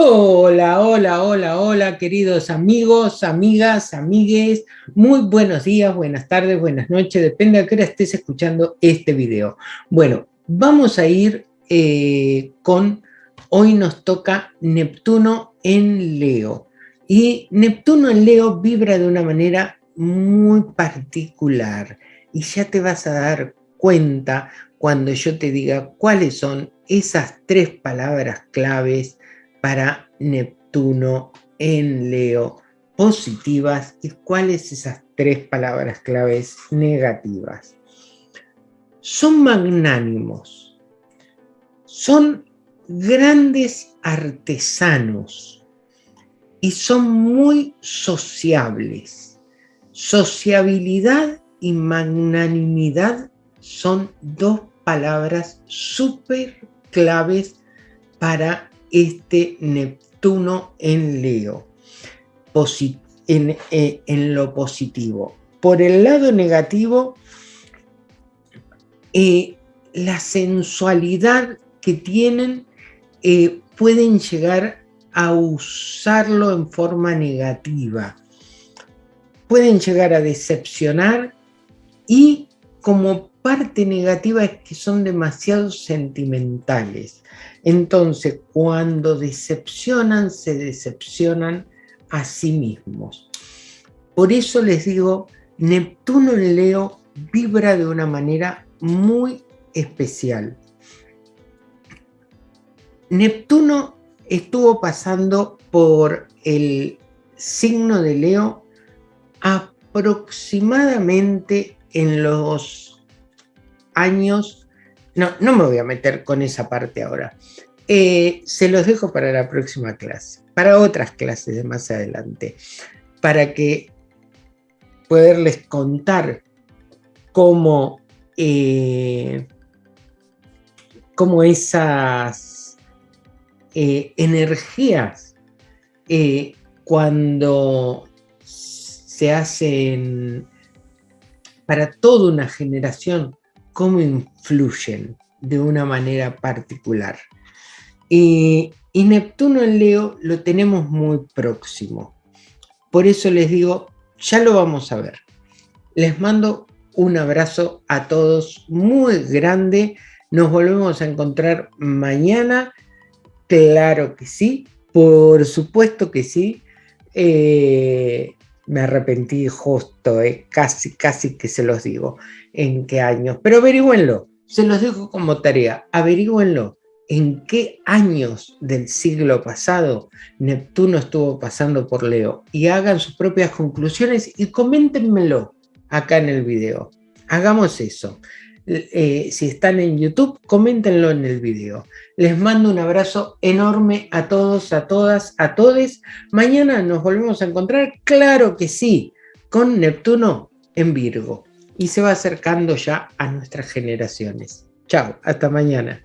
Hola, hola, hola, hola, queridos amigos, amigas, amigues. Muy buenos días, buenas tardes, buenas noches, depende a qué hora estés escuchando este video. Bueno, vamos a ir eh, con, hoy nos toca Neptuno en Leo. Y Neptuno en Leo vibra de una manera muy particular. Y ya te vas a dar cuenta cuando yo te diga cuáles son esas tres palabras claves para Neptuno en Leo positivas y cuáles esas tres palabras claves negativas. Son magnánimos, son grandes artesanos y son muy sociables. Sociabilidad y magnanimidad son dos palabras súper claves para este Neptuno en Leo, eh, en, lo positivo. Por el lado negativo, eh, la sensualidad que tienen eh, pueden llegar a usarlo en forma negativa. Pueden llegar a decepcionar y como parte negativa es que son demasiado sentimentales. Entonces, cuando decepcionan, se decepcionan a sí mismos. Por eso les digo, Neptuno en Leo vibra de una manera muy especial. Neptuno estuvo pasando por el signo de Leo aproximadamente en los años no, no me voy a meter con esa parte ahora. Eh, se los dejo para la próxima clase, para otras clases de más adelante, para que poderles contar cómo, eh, cómo esas eh, energías cuando se hacen para toda una generación cómo influyen de una manera particular. y Neptuno en Leo lo tenemos muy próximo. Por eso les digo, ya lo vamos a ver. Les mando un abrazo a todos muy grande. Nos volvemos a encontrar mañana. Claro que sí, por supuesto que sí. Eh, me arrepentí justo, eh, casi, casi que se los digo en qué años, pero averigüenlo, se los dejo como tarea, averigüenlo, en qué años del siglo pasado Neptuno estuvo pasando por Leo y hagan sus propias conclusiones y coméntenmelo acá en el video. Hagamos eso. Eh, si están en YouTube, coméntenlo en el video. Les mando un abrazo enorme a todos, a todas, a todes. Mañana nos volvemos a encontrar, claro que sí, con Neptuno en Virgo y se va acercando ya a nuestras generaciones. Chao, hasta mañana.